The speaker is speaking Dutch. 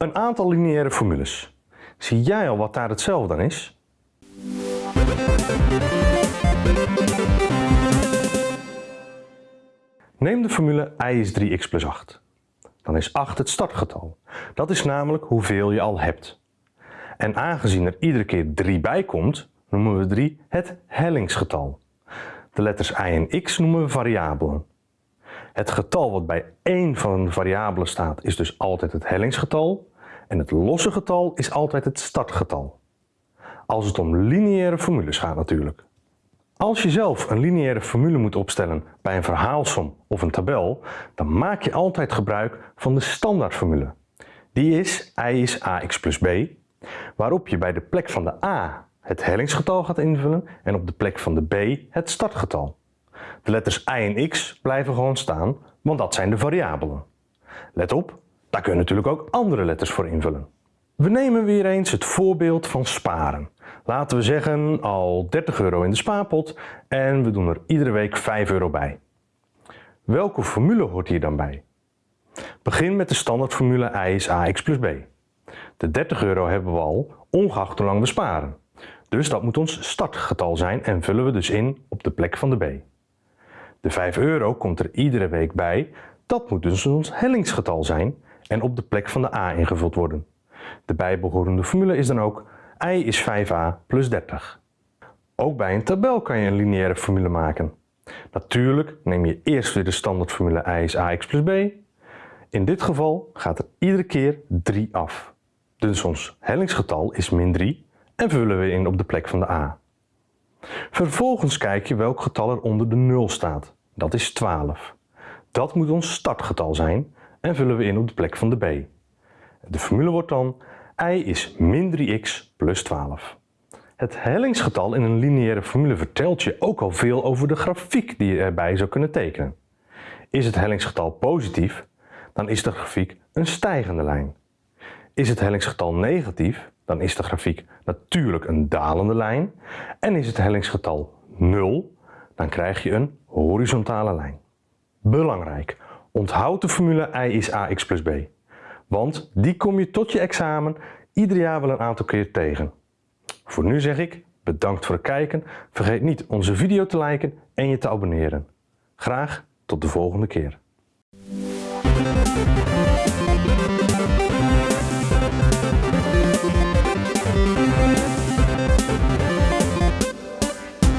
Een aantal lineaire formules. Zie jij al wat daar hetzelfde aan is? Neem de formule i is 3x plus 8. Dan is 8 het startgetal. Dat is namelijk hoeveel je al hebt. En aangezien er iedere keer 3 bij komt, noemen we 3 het hellingsgetal. De letters i en x noemen we variabelen. Het getal wat bij één van de variabelen staat is dus altijd het hellingsgetal en het losse getal is altijd het startgetal. Als het om lineaire formules gaat natuurlijk. Als je zelf een lineaire formule moet opstellen bij een verhaalsom of een tabel, dan maak je altijd gebruik van de standaardformule. Die is i is ax plus b, waarop je bij de plek van de a het hellingsgetal gaat invullen en op de plek van de b het startgetal. De letters i en x blijven gewoon staan, want dat zijn de variabelen. Let op, daar kun je natuurlijk ook andere letters voor invullen. We nemen weer eens het voorbeeld van sparen. Laten we zeggen al 30 euro in de spaarpot en we doen er iedere week 5 euro bij. Welke formule hoort hier dan bij? Begin met de standaardformule i is ax plus b. De 30 euro hebben we al, ongeacht hoe lang we sparen. Dus dat moet ons startgetal zijn en vullen we dus in op de plek van de b. De 5 euro komt er iedere week bij, dat moet dus ons hellingsgetal zijn en op de plek van de a ingevuld worden. De bijbehorende formule is dan ook i is 5a plus 30. Ook bij een tabel kan je een lineaire formule maken. Natuurlijk neem je eerst weer de standaardformule i is ax plus b. In dit geval gaat er iedere keer 3 af. Dus ons hellingsgetal is min 3 en vullen we in op de plek van de a. Vervolgens kijk je welk getal er onder de 0 staat. Dat is 12. Dat moet ons startgetal zijn en vullen we in op de plek van de b. De formule wordt dan i is min 3x plus 12. Het hellingsgetal in een lineaire formule vertelt je ook al veel over de grafiek die je erbij zou kunnen tekenen. Is het hellingsgetal positief, dan is de grafiek een stijgende lijn. Is het hellingsgetal negatief, dan is de grafiek natuurlijk een dalende lijn. En is het hellingsgetal 0, dan krijg je een horizontale lijn. Belangrijk, onthoud de formule i is ax plus b. Want die kom je tot je examen ieder jaar wel een aantal keer tegen. Voor nu zeg ik bedankt voor het kijken. Vergeet niet onze video te liken en je te abonneren. Graag tot de volgende keer.